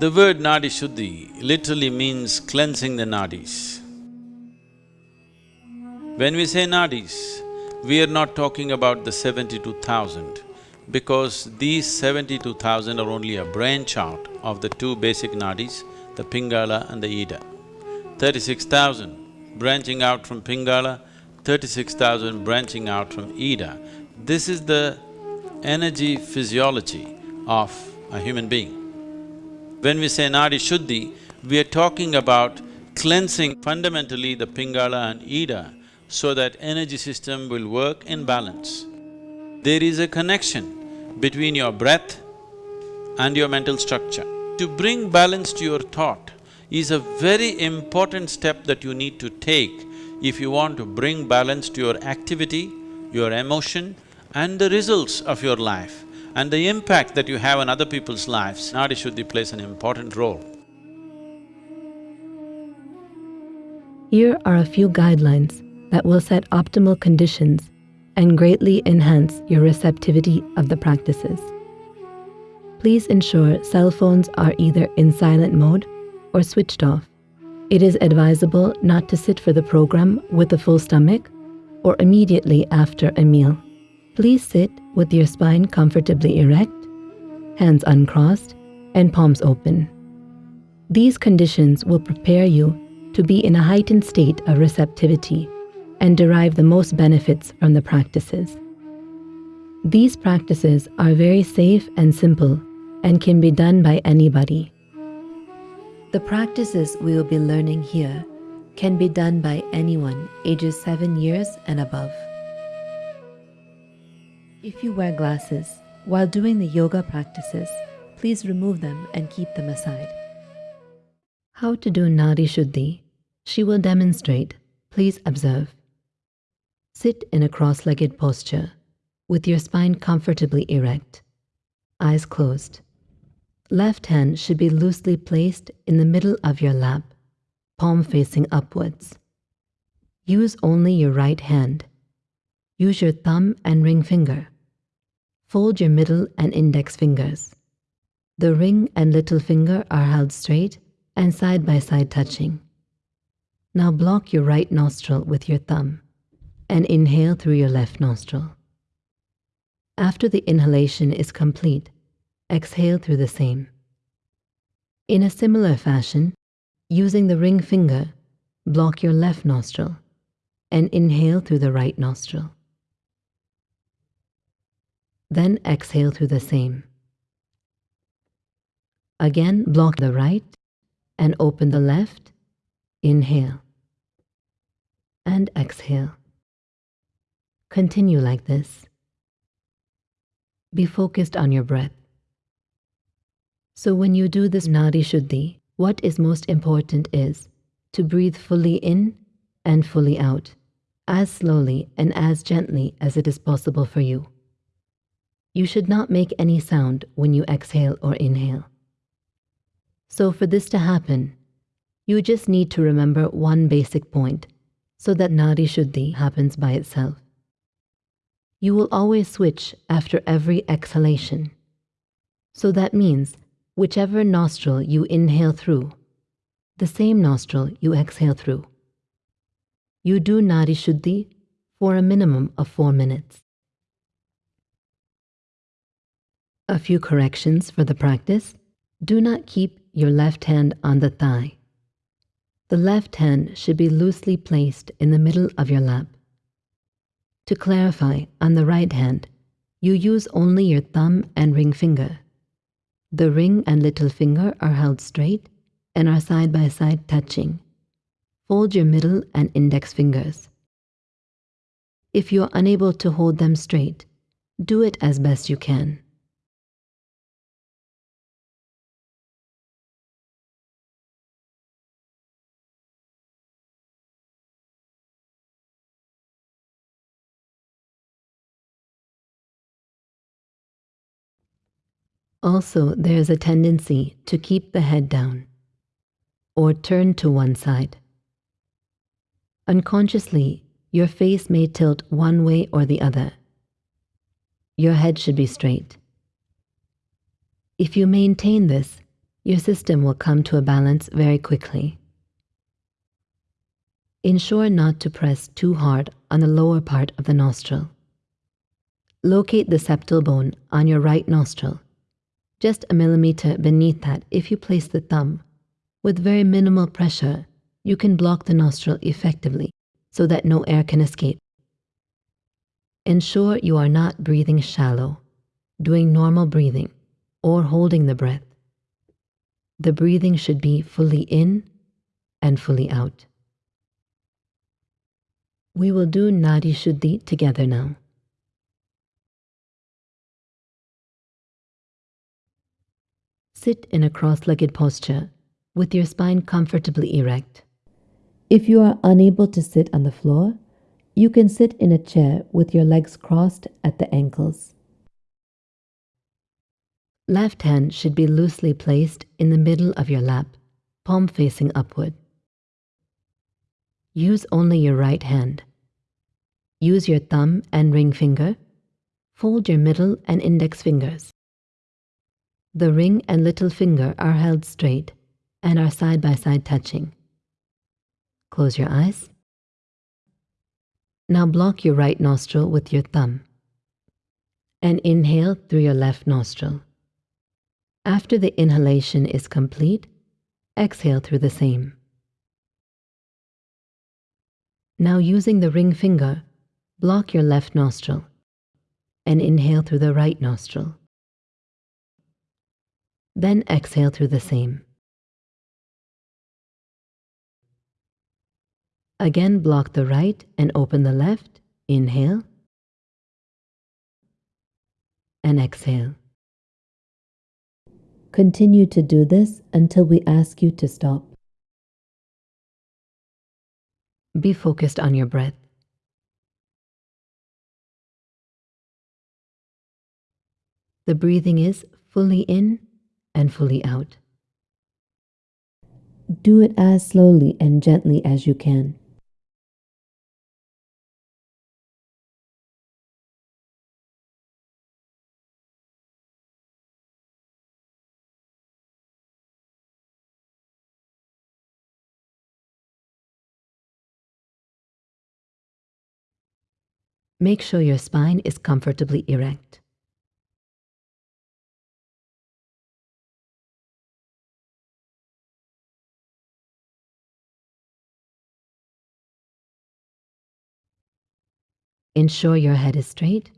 The word Nadi Shuddhi literally means cleansing the nadis. When we say nadis, we are not talking about the seventy-two thousand because these seventy-two thousand are only a branch out of the two basic nadis, the Pingala and the Ida. Thirty-six thousand branching out from Pingala, thirty-six thousand branching out from Ida. This is the energy physiology of a human being. When we say Nadi Shuddhi, we are talking about cleansing fundamentally the Pingala and Ida so that energy system will work in balance. There is a connection between your breath and your mental structure. To bring balance to your thought is a very important step that you need to take if you want to bring balance to your activity, your emotion and the results of your life and the impact that you have on other people's lives, Nadi Shuddhi plays an important role. Here are a few guidelines that will set optimal conditions and greatly enhance your receptivity of the practices. Please ensure cell phones are either in silent mode or switched off. It is advisable not to sit for the program with a full stomach or immediately after a meal. Please sit with your spine comfortably erect, hands uncrossed, and palms open. These conditions will prepare you to be in a heightened state of receptivity and derive the most benefits from the practices. These practices are very safe and simple and can be done by anybody. The practices we will be learning here can be done by anyone ages 7 years and above. If you wear glasses while doing the yoga practices, please remove them and keep them aside. How to do Nadi Shuddhi? She will demonstrate. Please observe. Sit in a cross-legged posture with your spine comfortably erect, eyes closed. Left hand should be loosely placed in the middle of your lap, palm facing upwards. Use only your right hand. Use your thumb and ring finger. Fold your middle and index fingers. The ring and little finger are held straight and side by side touching. Now block your right nostril with your thumb and inhale through your left nostril. After the inhalation is complete, exhale through the same. In a similar fashion, using the ring finger, block your left nostril and inhale through the right nostril. Then exhale through the same. Again, block the right and open the left. Inhale and exhale. Continue like this. Be focused on your breath. So when you do this Nadi Shuddhi, what is most important is to breathe fully in and fully out, as slowly and as gently as it is possible for you. You should not make any sound when you exhale or inhale. So for this to happen, you just need to remember one basic point so that Nadi Shuddhi happens by itself. You will always switch after every exhalation. So that means whichever nostril you inhale through, the same nostril you exhale through. You do Nadi Shuddhi for a minimum of four minutes. A few corrections for the practice. Do not keep your left hand on the thigh. The left hand should be loosely placed in the middle of your lap. To clarify, on the right hand, you use only your thumb and ring finger. The ring and little finger are held straight and are side by side touching. Fold your middle and index fingers. If you are unable to hold them straight, do it as best you can. Also, there is a tendency to keep the head down or turn to one side. Unconsciously, your face may tilt one way or the other. Your head should be straight. If you maintain this, your system will come to a balance very quickly. Ensure not to press too hard on the lower part of the nostril. Locate the septal bone on your right nostril, just a millimeter beneath that if you place the thumb. With very minimal pressure, you can block the nostril effectively so that no air can escape. Ensure you are not breathing shallow, doing normal breathing, or holding the breath. The breathing should be fully in and fully out. We will do Nadi Shuddhi together now. Sit in a cross legged posture with your spine comfortably erect. If you are unable to sit on the floor, you can sit in a chair with your legs crossed at the ankles. Left hand should be loosely placed in the middle of your lap, palm facing upward. Use only your right hand. Use your thumb and ring finger. Fold your middle and index fingers. The ring and little finger are held straight and are side by side touching. Close your eyes. Now block your right nostril with your thumb and inhale through your left nostril. After the inhalation is complete, exhale through the same. Now using the ring finger, block your left nostril and inhale through the right nostril. Then exhale through the same. Again, block the right and open the left. Inhale and exhale. Continue to do this until we ask you to stop. Be focused on your breath. The breathing is fully in and fully out. Do it as slowly and gently as you can. Make sure your spine is comfortably erect. Ensure your head is straight.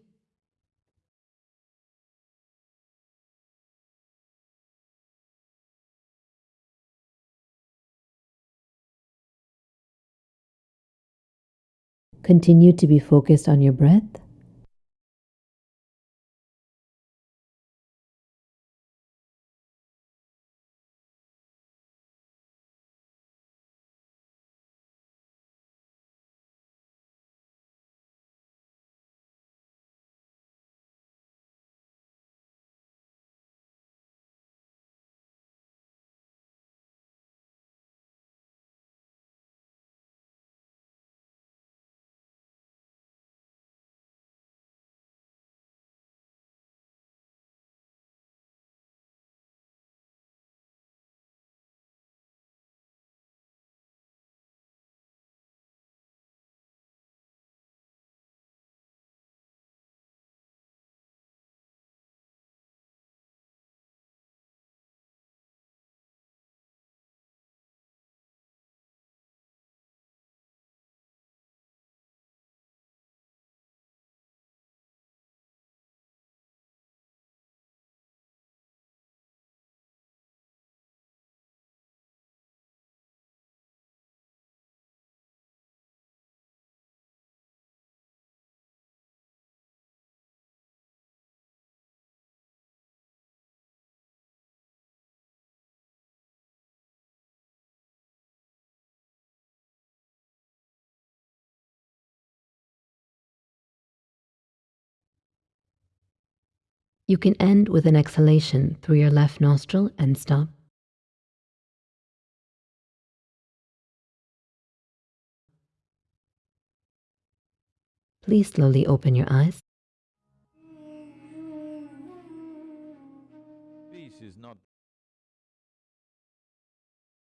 Continue to be focused on your breath. You can end with an exhalation through your left nostril and stop. Please slowly open your eyes.